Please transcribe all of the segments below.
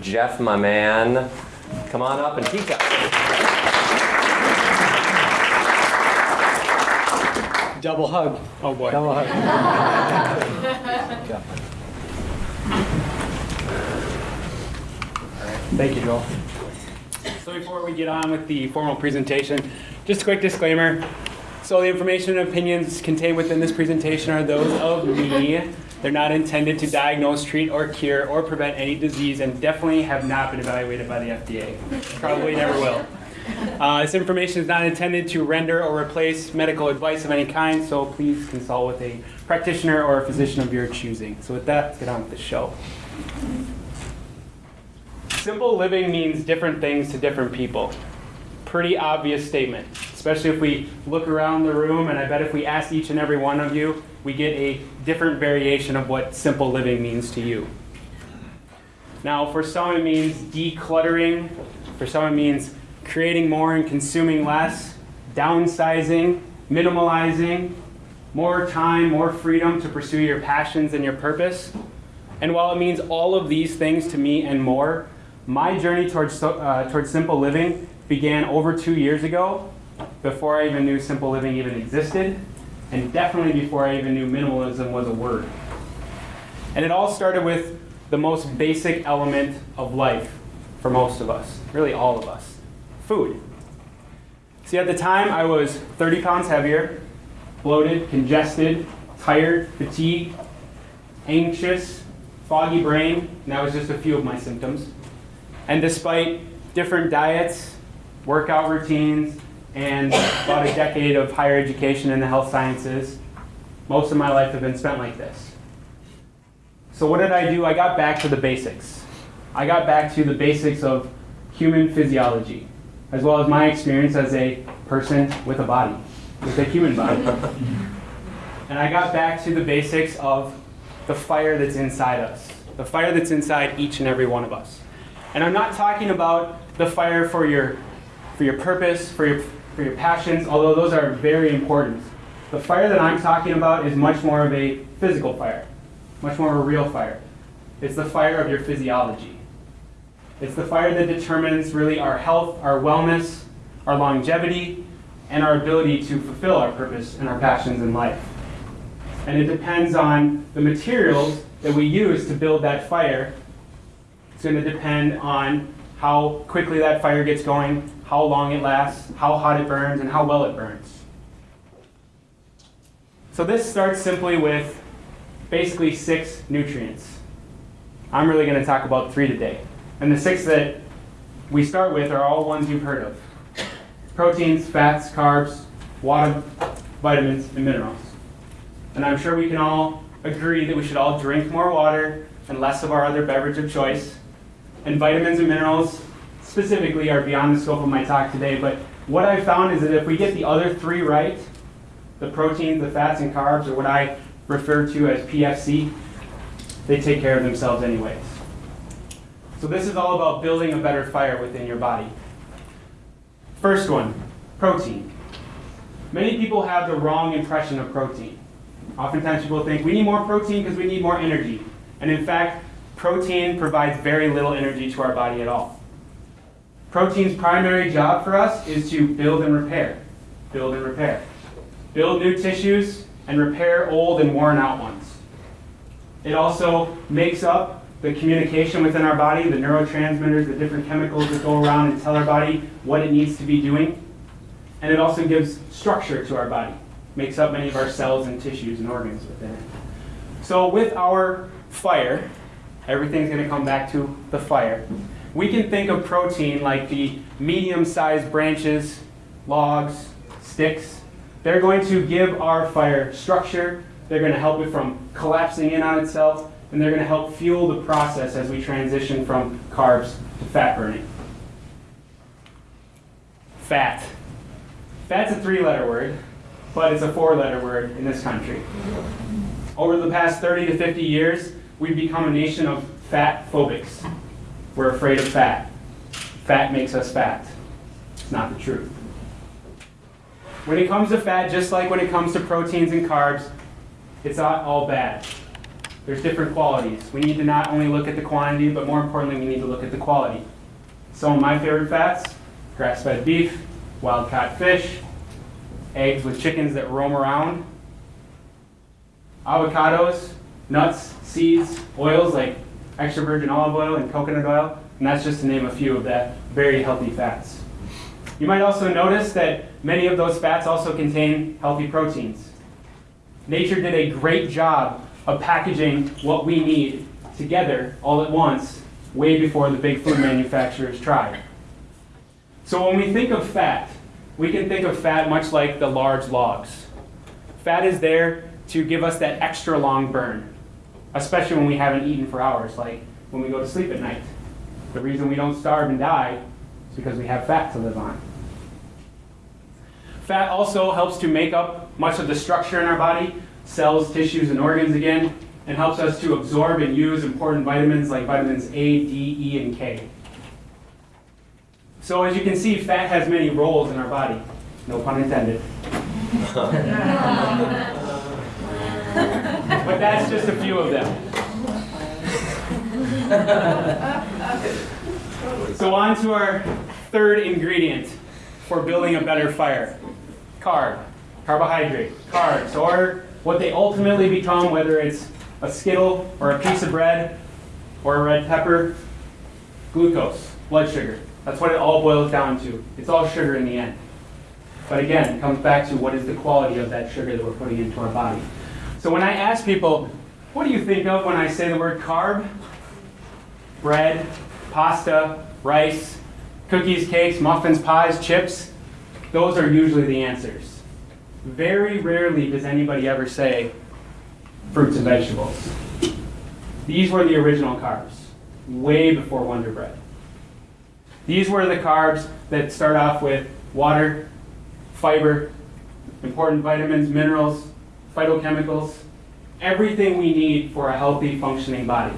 Jeff, my man, come on up and teach us. Double hug. Oh boy. Double hug. Thank you, Joel. So before we get on with the formal presentation, just a quick disclaimer. So the information and opinions contained within this presentation are those of me. They're not intended to diagnose, treat, or cure, or prevent any disease, and definitely have not been evaluated by the FDA. Probably never will. Uh, this information is not intended to render or replace medical advice of any kind, so please consult with a practitioner or a physician of your choosing. So with that, let's get on with the show. Simple living means different things to different people. Pretty obvious statement, especially if we look around the room, and I bet if we ask each and every one of you, we get a different variation of what simple living means to you. Now, for some it means decluttering, for some it means creating more and consuming less, downsizing, minimalizing, more time, more freedom to pursue your passions and your purpose. And while it means all of these things to me and more, my journey towards, uh, towards simple living began over two years ago, before I even knew simple living even existed, and definitely before I even knew minimalism was a word. And it all started with the most basic element of life for most of us, really all of us food. See, at the time, I was 30 pounds heavier, bloated, congested, tired, fatigued, anxious, foggy brain, and that was just a few of my symptoms. And despite different diets, workout routines, and about a decade of higher education in the health sciences, most of my life have been spent like this. So what did I do? I got back to the basics. I got back to the basics of human physiology, as well as my experience as a person with a body, with a human body. and I got back to the basics of the fire that's inside us, the fire that's inside each and every one of us. And I'm not talking about the fire for your, for your purpose, for your, for your passions, although those are very important. The fire that I'm talking about is much more of a physical fire, much more of a real fire. It's the fire of your physiology. It's the fire that determines really our health, our wellness, our longevity, and our ability to fulfill our purpose and our passions in life. And it depends on the materials that we use to build that fire. It's going to depend on how quickly that fire gets going, how long it lasts, how hot it burns, and how well it burns. So this starts simply with basically six nutrients. I'm really going to talk about three today. And the six that we start with are all ones you've heard of. Proteins, fats, carbs, water, vitamins, and minerals. And I'm sure we can all agree that we should all drink more water and less of our other beverage of choice. And vitamins and minerals specifically are beyond the scope of my talk today, but what I've found is that if we get the other three right, the proteins, the fats, and carbs, or what I refer to as PFC, they take care of themselves anyways. So this is all about building a better fire within your body. First one, protein. Many people have the wrong impression of protein. Oftentimes people think we need more protein because we need more energy. And in fact, protein provides very little energy to our body at all. Protein's primary job for us is to build and repair. Build and repair. Build new tissues and repair old and worn out ones. It also makes up the communication within our body, the neurotransmitters, the different chemicals that go around and tell our body what it needs to be doing. And it also gives structure to our body makes up many of our cells and tissues and organs within it. So with our fire, everything's going to come back to the fire. We can think of protein like the medium-sized branches, logs, sticks. They're going to give our fire structure. They're going to help it from collapsing in on itself, and they're going to help fuel the process as we transition from carbs to fat burning. Fat. Fat's a three-letter word but it's a four-letter word in this country. Over the past 30 to 50 years, we've become a nation of fat phobics. We're afraid of fat. Fat makes us fat. It's not the truth. When it comes to fat, just like when it comes to proteins and carbs, it's not all bad. there's different qualities. We need to not only look at the quantity, but more importantly, we need to look at the quality. Some of my favorite fats, grass-fed beef, wild-caught fish, eggs with chickens that roam around, avocados, nuts, seeds, oils like extra virgin olive oil and coconut oil, and that's just to name a few of that very healthy fats. You might also notice that many of those fats also contain healthy proteins. Nature did a great job of packaging what we need together all at once way before the big food manufacturers tried. So when we think of fat, we can think of fat much like the large logs. Fat is there to give us that extra long burn, especially when we haven't eaten for hours, like when we go to sleep at night. The reason we don't starve and die is because we have fat to live on. Fat also helps to make up much of the structure in our body, cells, tissues, and organs again, and helps us to absorb and use important vitamins like vitamins A, D, E, and K. So as you can see, fat has many roles in our body. No pun intended. but that's just a few of them. so on to our third ingredient for building a better fire. Carb, carbohydrate, carbs, or what they ultimately become, whether it's a Skittle or a piece of bread or a red pepper, glucose, blood sugar. That's what it all boils down to. It's all sugar in the end. But again, it comes back to what is the quality of that sugar that we're putting into our body. So when I ask people, what do you think of when I say the word carb? Bread, pasta, rice, cookies, cakes, muffins, pies, chips. Those are usually the answers. Very rarely does anybody ever say fruits and vegetables. These were the original carbs, way before Wonder Bread. These were the carbs that start off with water, fiber, important vitamins, minerals, phytochemicals, everything we need for a healthy, functioning body.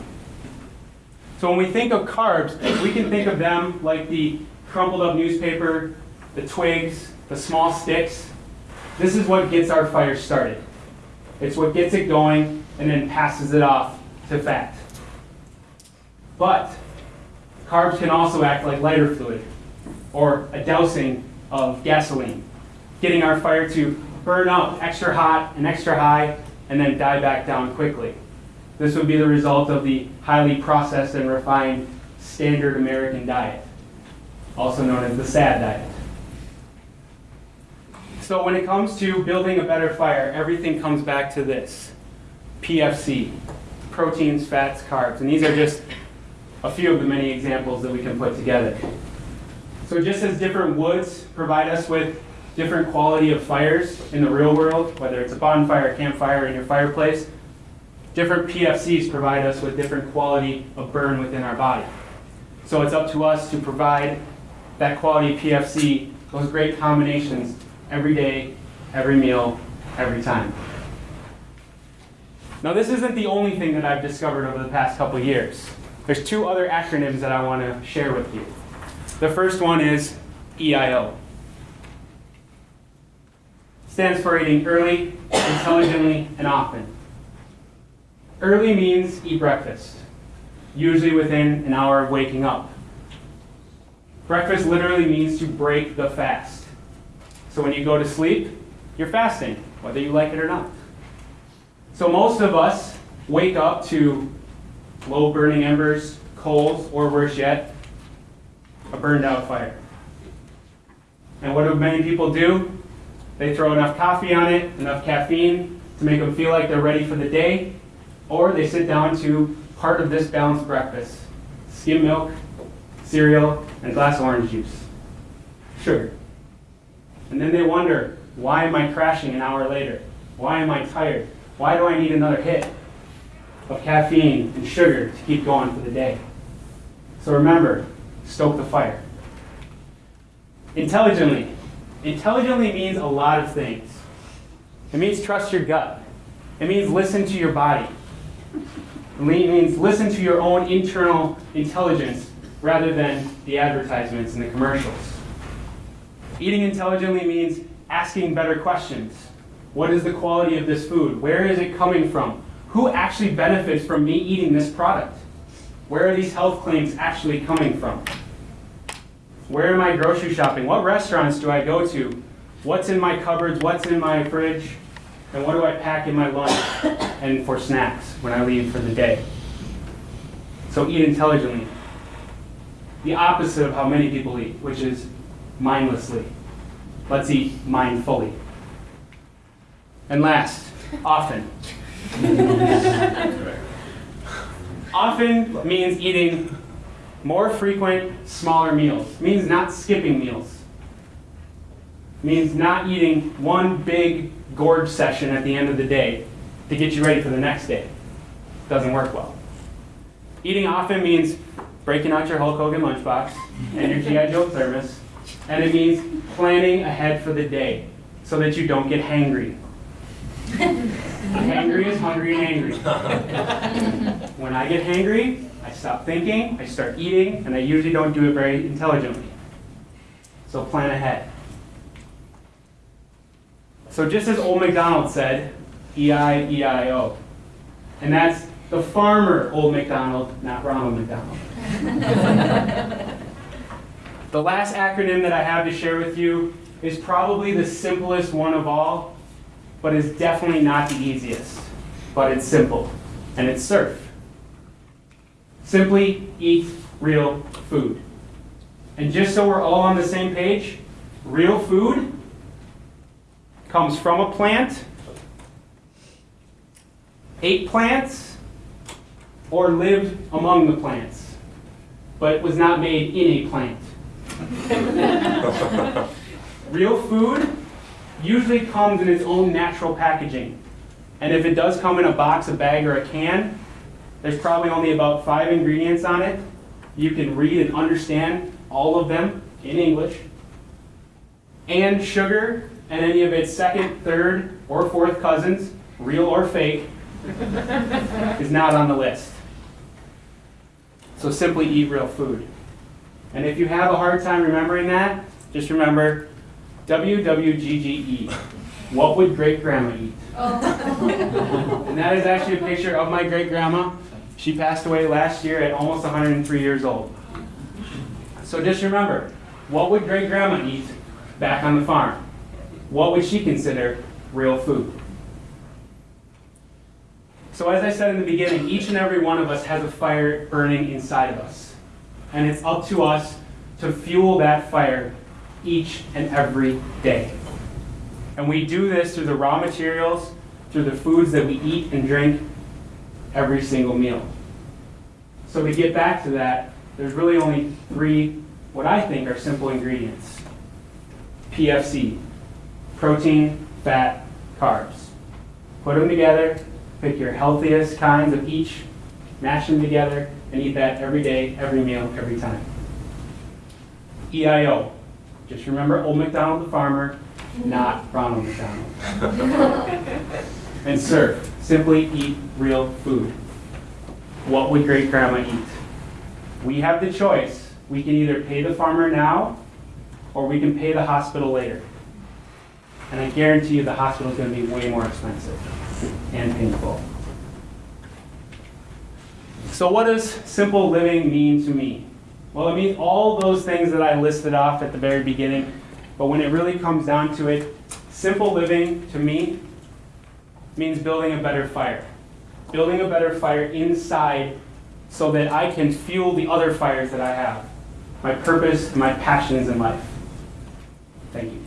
So when we think of carbs, we can think of them like the crumpled up newspaper, the twigs, the small sticks. This is what gets our fire started. It's what gets it going and then passes it off to fat. But carbs can also act like lighter fluid or a dousing of gasoline, getting our fire to burn up extra hot and extra high and then die back down quickly. This would be the result of the highly processed and refined standard American diet, also known as the SAD diet. So when it comes to building a better fire, everything comes back to this. PFC, proteins, fats, carbs. And these are just a few of the many examples that we can put together. So just as different woods provide us with different quality of fires in the real world, whether it's a bonfire, campfire, in your fireplace, different PFCs provide us with different quality of burn within our body. So it's up to us to provide that quality PFC, those great combinations every day, every meal, every time. Now this isn't the only thing that I've discovered over the past couple years. There's two other acronyms that I want to share with you. The first one is EIO. Stands for eating early, intelligently, and often. Early means eat breakfast, usually within an hour of waking up. Breakfast literally means to break the fast. So when you go to sleep, you're fasting, whether you like it or not. So most of us wake up to low burning embers, coals, or worse yet, a burned out fire. And what do many people do? They throw enough coffee on it, enough caffeine to make them feel like they're ready for the day, or they sit down to part of this balanced breakfast skim milk, cereal, and glass of orange juice. Sugar. And then they wonder, why am I crashing an hour later? Why am I tired? Why do I need another hit of caffeine and sugar to keep going for the day? So remember, stoke the fire. Intelligently. Intelligently means a lot of things. It means trust your gut. It means listen to your body. It means listen to your own internal intelligence rather than the advertisements and the commercials. Eating intelligently means asking better questions. What is the quality of this food? Where is it coming from? who actually benefits from me eating this product? Where are these health claims actually coming from? Where am I grocery shopping? What restaurants do I go to? What's in my cupboards? What's in my fridge? And what do I pack in my lunch and for snacks when I leave for the day? So eat intelligently. The opposite of how many people eat, which is mindlessly. Let's eat mindfully. And last, often. often means eating more frequent, smaller meals. Means not skipping meals. Means not eating one big gorge session at the end of the day to get you ready for the next day. Doesn't work well. Eating often means breaking out your Hulk Hogan lunchbox and your G.I. Joe thermos, and it means planning ahead for the day so that you don't get hangry. hangry is hungry and angry. when I get hangry, I stop thinking, I start eating, and I usually don't do it very intelligently. So plan ahead. So just as Old MacDonald said, E E-I-E-I-O. And that's the farmer Old MacDonald, not Ronald McDonald. the last acronym that I have to share with you is probably the simplest one of all, but is definitely not the easiest. But it's simple, and it's SURF. Simply eat real food. And just so we're all on the same page, real food comes from a plant, ate plants, or lived among the plants, but was not made in a plant. Real food usually comes in its own natural packaging. And if it does come in a box, a bag, or a can, there's probably only about five ingredients on it. You can read and understand all of them in English. And sugar and any of its second, third, or fourth cousins, real or fake, is not on the list. So simply eat real food. And if you have a hard time remembering that, just remember WWGGE. What would great grandma eat? Oh. and that is actually a picture of my great grandma. She passed away last year at almost 103 years old. So just remember, what would great grandma eat back on the farm? What would she consider real food? So as I said in the beginning, each and every one of us has a fire burning inside of us. And it's up to us to fuel that fire each and every day. And we do this through the raw materials, through the foods that we eat and drink every single meal. So to get back to that, there's really only three, what I think are simple ingredients. PFC, protein, fat, carbs. Put them together, pick your healthiest kinds of each, mash them together, and eat that every day, every meal, every time. EIO, just remember Old MacDonald the farmer, not Ronald McDonald. and SURF, simply eat real food. What would great grandma eat? We have the choice. We can either pay the farmer now or we can pay the hospital later. And I guarantee you the hospital is going to be way more expensive and painful. So, what does simple living mean to me? Well, it means all those things that I listed off at the very beginning, but when it really comes down to it, simple living to me means building a better fire. Building a better fire inside so that I can fuel the other fires that I have, my purpose my passions in life. Thank you.